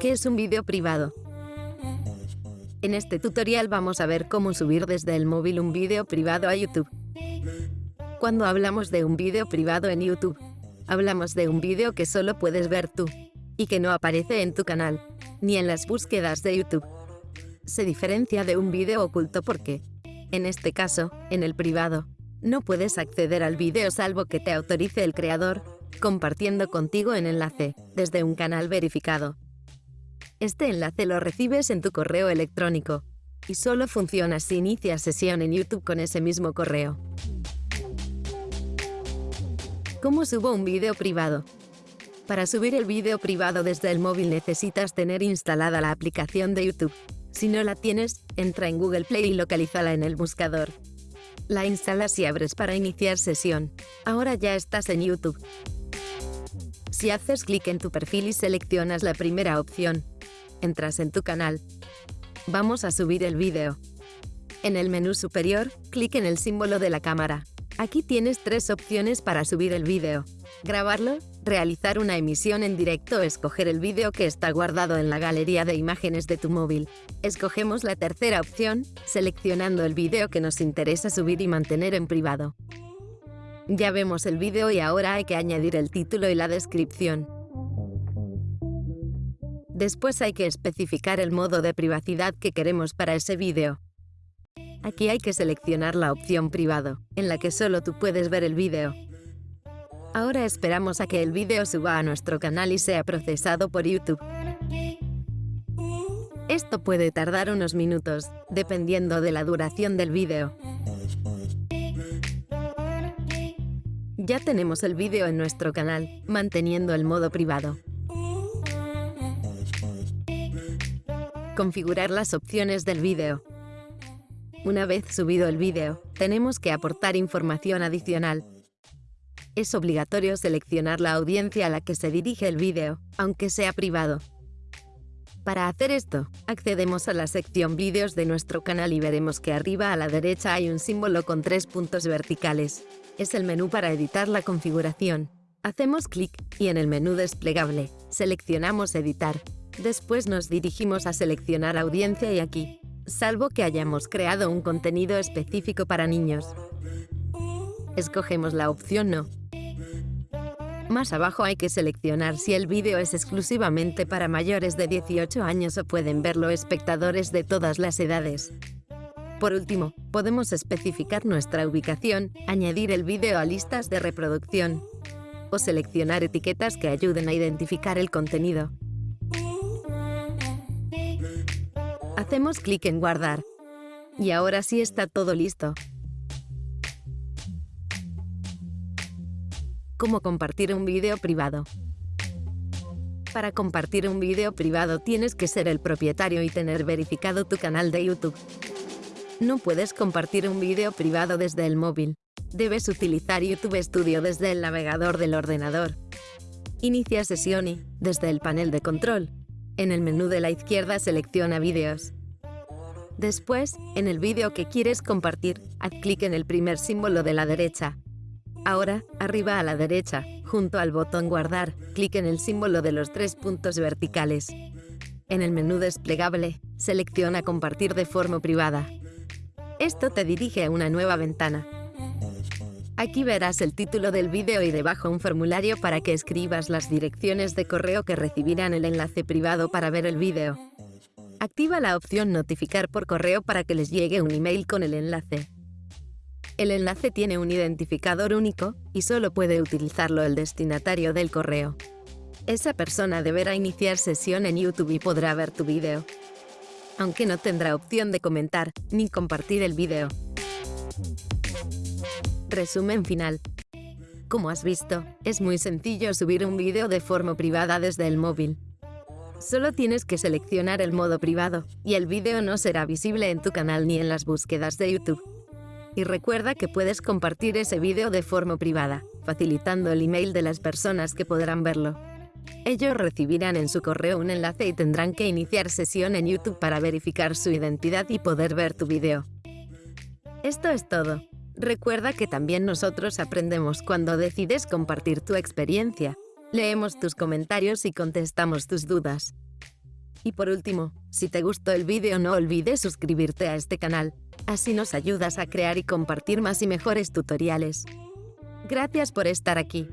¿Qué es un vídeo privado? En este tutorial vamos a ver cómo subir desde el móvil un vídeo privado a YouTube. Cuando hablamos de un vídeo privado en YouTube, hablamos de un vídeo que solo puedes ver tú y que no aparece en tu canal, ni en las búsquedas de YouTube. Se diferencia de un vídeo oculto porque, en este caso, en el privado, no puedes acceder al vídeo salvo que te autorice el creador, compartiendo contigo en enlace, desde un canal verificado. Este enlace lo recibes en tu correo electrónico y solo funciona si inicias sesión en YouTube con ese mismo correo. ¿Cómo subo un vídeo privado? Para subir el vídeo privado desde el móvil necesitas tener instalada la aplicación de YouTube. Si no la tienes, entra en Google Play y localízala en el buscador. La instalas y abres para iniciar sesión. Ahora ya estás en YouTube. Si haces clic en tu perfil y seleccionas la primera opción, entras en tu canal. Vamos a subir el vídeo. En el menú superior, clic en el símbolo de la cámara. Aquí tienes tres opciones para subir el vídeo. Grabarlo, realizar una emisión en directo o escoger el vídeo que está guardado en la galería de imágenes de tu móvil. Escogemos la tercera opción, seleccionando el vídeo que nos interesa subir y mantener en privado. Ya vemos el vídeo y ahora hay que añadir el título y la descripción. Después hay que especificar el modo de privacidad que queremos para ese vídeo. Aquí hay que seleccionar la opción privado, en la que solo tú puedes ver el vídeo. Ahora esperamos a que el vídeo suba a nuestro canal y sea procesado por YouTube. Esto puede tardar unos minutos, dependiendo de la duración del vídeo. Ya tenemos el vídeo en nuestro canal, manteniendo el modo privado. Configurar las opciones del vídeo. Una vez subido el vídeo, tenemos que aportar información adicional. Es obligatorio seleccionar la audiencia a la que se dirige el vídeo, aunque sea privado. Para hacer esto, accedemos a la sección Vídeos de nuestro canal y veremos que arriba a la derecha hay un símbolo con tres puntos verticales. Es el menú para editar la configuración. Hacemos clic y en el menú desplegable, seleccionamos Editar Después nos dirigimos a seleccionar audiencia y aquí, salvo que hayamos creado un contenido específico para niños. Escogemos la opción No. Más abajo hay que seleccionar si el vídeo es exclusivamente para mayores de 18 años o pueden verlo espectadores de todas las edades. Por último, podemos especificar nuestra ubicación, añadir el vídeo a listas de reproducción o seleccionar etiquetas que ayuden a identificar el contenido. Hacemos clic en Guardar. Y ahora sí está todo listo. ¿Cómo compartir un vídeo privado? Para compartir un vídeo privado tienes que ser el propietario y tener verificado tu canal de YouTube. No puedes compartir un vídeo privado desde el móvil. Debes utilizar YouTube Studio desde el navegador del ordenador. Inicia sesión y, desde el panel de control, en el menú de la izquierda selecciona Vídeos. Después, en el vídeo que quieres compartir, haz clic en el primer símbolo de la derecha. Ahora, arriba a la derecha, junto al botón Guardar, clic en el símbolo de los tres puntos verticales. En el menú desplegable, selecciona Compartir de forma privada. Esto te dirige a una nueva ventana. Aquí verás el título del vídeo y debajo un formulario para que escribas las direcciones de correo que recibirán el enlace privado para ver el vídeo. Activa la opción Notificar por correo para que les llegue un email con el enlace. El enlace tiene un identificador único y solo puede utilizarlo el destinatario del correo. Esa persona deberá iniciar sesión en YouTube y podrá ver tu vídeo, aunque no tendrá opción de comentar ni compartir el vídeo. Resumen final. Como has visto, es muy sencillo subir un vídeo de forma privada desde el móvil. Solo tienes que seleccionar el modo privado y el vídeo no será visible en tu canal ni en las búsquedas de YouTube. Y recuerda que puedes compartir ese vídeo de forma privada, facilitando el email de las personas que podrán verlo. Ellos recibirán en su correo un enlace y tendrán que iniciar sesión en YouTube para verificar su identidad y poder ver tu vídeo. Esto es todo. Recuerda que también nosotros aprendemos cuando decides compartir tu experiencia. Leemos tus comentarios y contestamos tus dudas. Y por último, si te gustó el vídeo no olvides suscribirte a este canal, así nos ayudas a crear y compartir más y mejores tutoriales. Gracias por estar aquí.